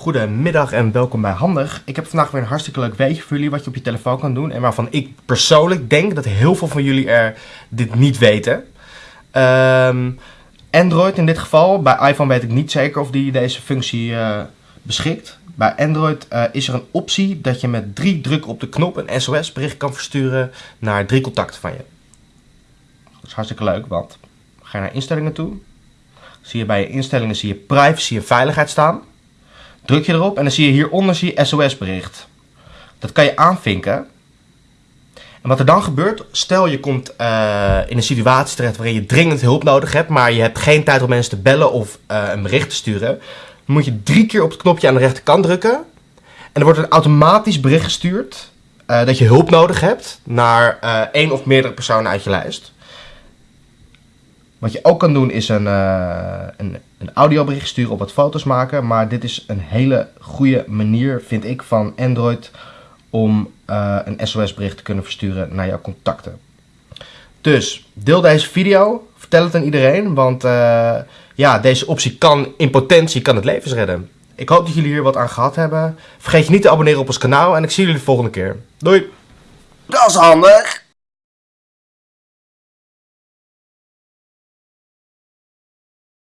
Goedemiddag en welkom bij Handig. Ik heb vandaag weer een hartstikke leuk weetje voor jullie wat je op je telefoon kan doen. En waarvan ik persoonlijk denk dat heel veel van jullie er dit niet weten. Ehm, Android in dit geval, bij iPhone weet ik niet zeker of die deze functie eh, beschikt. Bij Android eh, is er een optie dat je met drie drukken op de knop een SOS bericht kan versturen naar drie contacten van je. Dat is hartstikke leuk, want ga je naar instellingen toe. Zie je bij je instellingen zie je privacy en veiligheid staan. Druk je erop en dan zie je hieronder zie je SOS bericht. Dat kan je aanvinken. En wat er dan gebeurt, stel je komt uh, in een situatie terecht waarin je dringend hulp nodig hebt, maar je hebt geen tijd om mensen te bellen of uh, een bericht te sturen, dan moet je drie keer op het knopje aan de rechterkant drukken. En er wordt een automatisch bericht gestuurd uh, dat je hulp nodig hebt naar één of meerdere personen uit je lijst. Wat je ook kan doen is een, een audiobericht sturen op wat foto's maken. Maar dit is een hele goede manier, vind ik, van Android om uh, een SOS-bericht te kunnen versturen naar jouw contacten. Dus deel deze video, vertel het aan iedereen, want uh, ja, deze optie kan in potentie kan het levens redden. Ik hoop dat jullie hier wat aan gehad hebben. Vergeet je niet te abonneren op ons kanaal en ik zie jullie de volgende keer. Doei! Dat is handig!